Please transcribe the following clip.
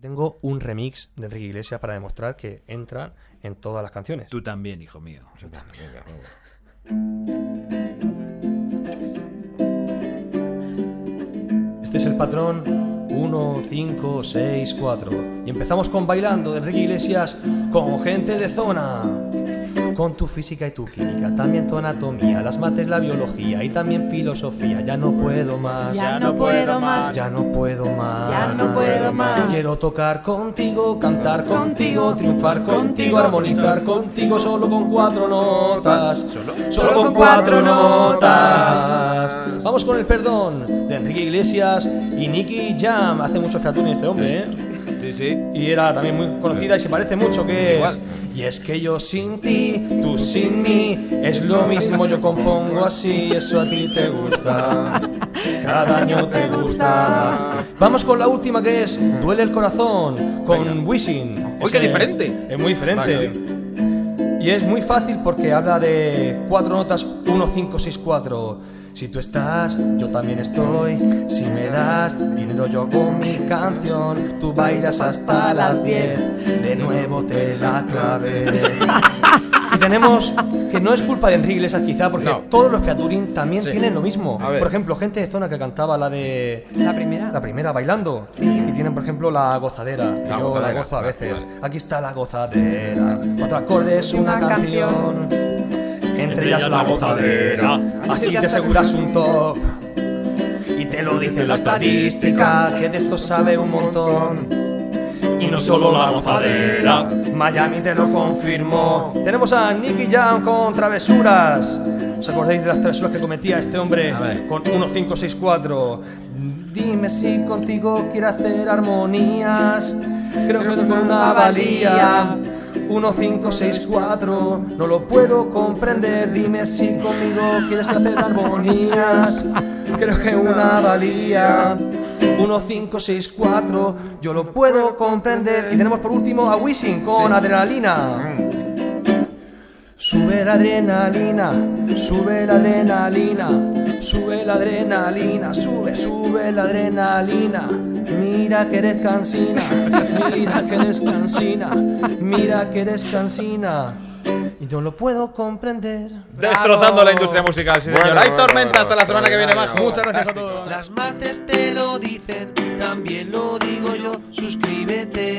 Tengo un remix de Enrique Iglesias para demostrar que entran en todas las canciones. Tú también, hijo mío. Este es el patrón 1, 5, 6, 4. Y empezamos con bailando de Enrique Iglesias con gente de zona. Con tu física y tu química, también tu anatomía, las mates, la biología y también filosofía. Ya no puedo más. Ya no puedo más. Ya no puedo más. Ya no puedo más. Quiero tocar contigo, cantar contigo, triunfar contigo, armonizar contigo, solo con cuatro notas. Solo, con cuatro notas. Vamos con el perdón de Enrique Iglesias y Nicky Jam. Hace mucho featuring este hombre, ¿eh? Sí, sí. Y era también muy conocida y se parece mucho que es. Igual. Y es que yo sin ti, tú sin mí, es lo mismo, yo compongo así, eso a ti te gusta. Cada año te gusta. Vamos con la última que es Duele el corazón con Venga. Wisin. Uy, qué diferente. Es muy diferente. Vale. Y es muy fácil porque habla de cuatro notas 1, 5, 6, 4. Si tú estás, yo también estoy. Si me das dinero, yo hago mi canción. Tú bailas hasta las 10. De nuevo te la clave. Tenemos que no es culpa de Enrique Iglesias quizá, porque No. todos los featuring también Sí. tienen lo mismo. A ver. Por ejemplo, gente de zona que cantaba la de La primera. la primera bailando. Sí. Y tienen, por ejemplo, la gozadera. Que La yo gozadera, la gozo a veces. vale. Aquí está la gozadera. Cuatro acordes, una, Una canción. Entre ellas la gozadera. Así te aseguras un top. Y te lo dice la estadística, que de esto sabe un montón. Y no solo la gozadera, Miami te lo confirmó. Tenemos a Nicky Jam con travesuras. ¿Os acordáis de las travesuras que cometía este hombre con 1564? Dime si contigo quiere hacer armonías. Creo que con una valía. 1564, no lo puedo comprender. Dime si conmigo quieres hacer armonías. Creo que una valía. 1564, yo lo puedo comprender. Y tenemos por último a Wisin con adrenalina. Sube la adrenalina, sube la adrenalina, sube la adrenalina, sube, sube la adrenalina. Mira que eres cansina, mira que eres cansina, mira que eres cansina. Y no lo puedo comprender. Destrozando la industria musical, sí, señor. Bueno, Hay bueno, tormenta bueno, hasta la semana que viene, bueno, Majo. Muchas gracias a todos. Las mates te lo dicen, también lo digo yo. Suscríbete.